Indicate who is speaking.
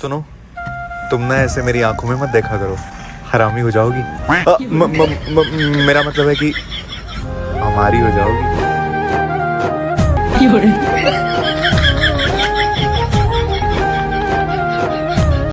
Speaker 1: सुनो तुम ना ऐसे मेरी आँखों में मत देखा करो। हरामी हो जाओगी। म, म, म, मेरा मतलब है कि हमारी हो जाओगी।